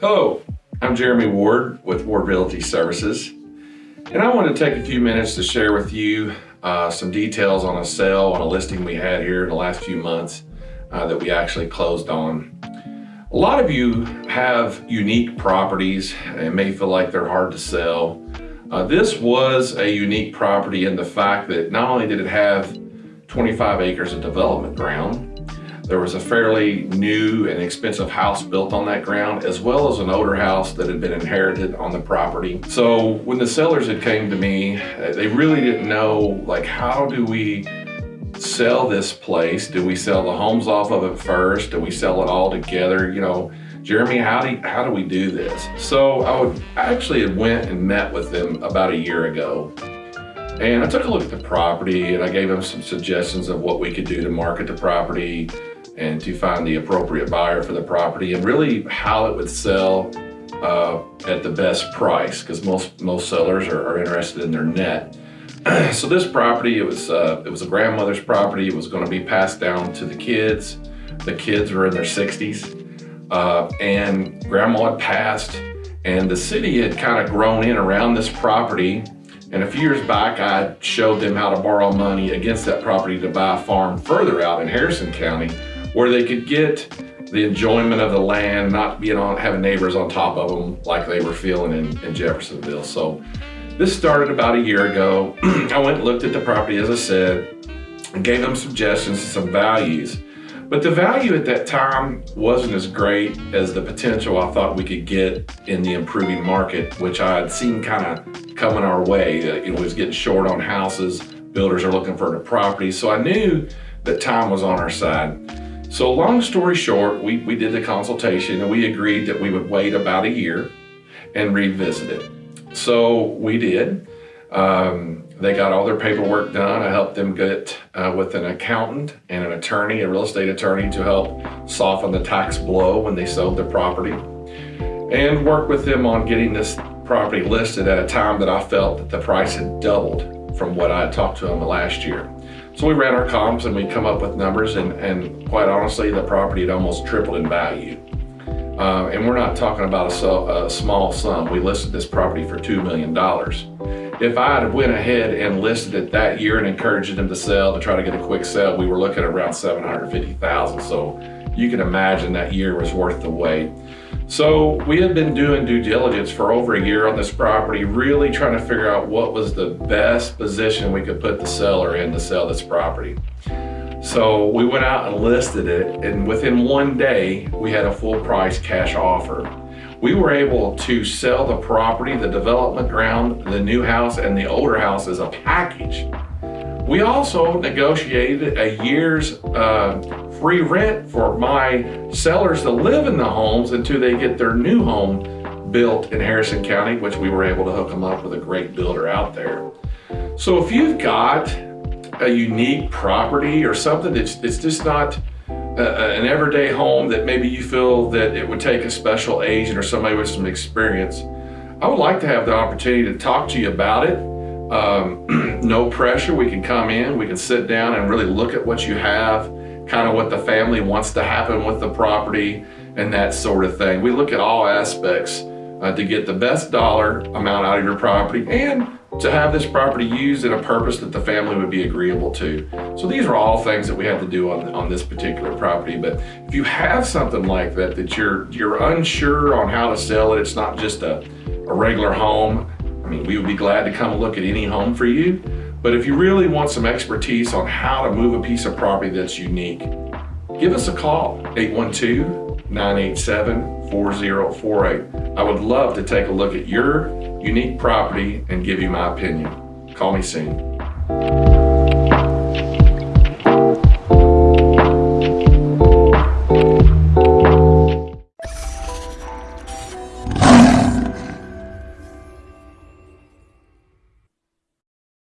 Hello, I'm Jeremy Ward with Ward Realty Services, and I want to take a few minutes to share with you uh, some details on a sale on a listing we had here in the last few months uh, that we actually closed on. A lot of you have unique properties and may feel like they're hard to sell. Uh, this was a unique property in the fact that not only did it have 25 acres of development ground, there was a fairly new and expensive house built on that ground, as well as an older house that had been inherited on the property. So when the sellers had came to me, they really didn't know, like, how do we sell this place? Do we sell the homes off of it first? Do we sell it all together? You know, Jeremy, how do, how do we do this? So I would I actually went and met with them about a year ago. And I took a look at the property and I gave them some suggestions of what we could do to market the property, and to find the appropriate buyer for the property and really how it would sell uh, at the best price because most most sellers are, are, interested in their net. so this property, it was uh, it was a grandmother's property. It was going to be passed down to the kids. The kids were in their 60s, uh, and grandma had passed, and the city had kind of grown in around this property. And a few years back, I showed them how to borrow money against that property to buy a farm further out in Harrison County where they could get the enjoyment of the land, not being on having neighbors on top of them like they were feeling in, in Jeffersonville. So this started about a year ago. I went and looked at the property, as I said, and gave them suggestions and some values. But the value at that time wasn't as great as the potential I thought we could get in the improving market, which I had seen kind of coming our way. Uh, it was getting short on houses, builders are looking for the property. So I knew that time was on our side. So long story short, we, we did the consultation and we agreed that we would wait about a year and revisit it. So we did. Um, they got all their paperwork done. I helped them get uh, with an accountant and an attorney, a real estate attorney to help soften the tax blow when they sold their property and work with them on getting this property listed at a time that I felt that the price had doubled from what I had talked to them last year. So we ran our comps and we come up with numbers and, and quite honestly, the property had almost tripled in value. Uh, and we're not talking about a, a, small sum. We listed this property for $2 million. If I had went ahead and listed it that year and encouraged them to sell, to try to get a quick sale, we were looking at around 750,000. So you can imagine that year was worth the wait. So we had been doing due diligence for over a year on this property, really trying to figure out what was the best position we could put the seller in to sell this property. So we went out and listed it and within one day we had a full price cash offer. We were able to sell the property, the development ground, the new house and the older house as a package. We also negotiated a year's uh, free rent for my sellers to live in the homes until they get their new home built in Harrison County, which we were able to hook them up with a great builder out there. So if you've got a unique property or something that's, that's just not a, an everyday home that maybe you feel that it would take a special agent or somebody with some experience, I would like to have the opportunity to talk to you about it. Um, no pressure, we can come in, we can sit down and really look at what you have kind of what the family wants to happen with the property and that sort of thing. We look at all aspects uh, to get the best dollar amount out of your property and to have this property used in a purpose that the family would be agreeable to. So these are all things that we had to do on, on this particular property. But if you have something like that, that you're, you're unsure on how to sell it, it's not just a, a regular home, I mean, we would be glad to come look at any home for you. But if you really want some expertise on how to move a piece of property that's unique, give us a call, 812-987-4048. I would love to take a look at your unique property and give you my opinion. Call me soon.